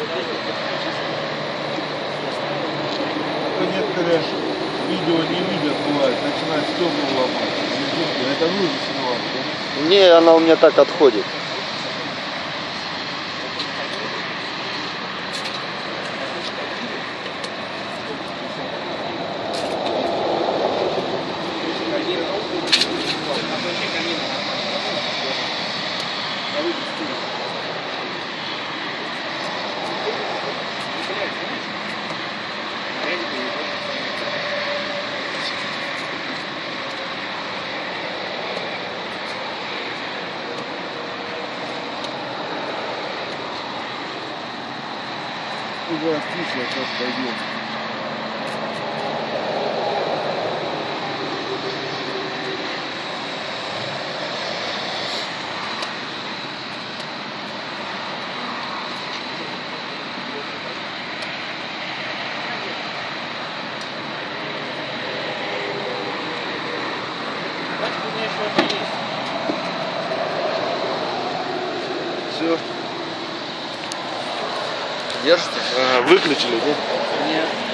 А то некоторые видео не видят, бывает, начинают стекла ломать. Это вы да? Не, она у меня так отходит. Уже откисло, сейчас пойдет. Все. Держите? Ага, выключили, да? Нет.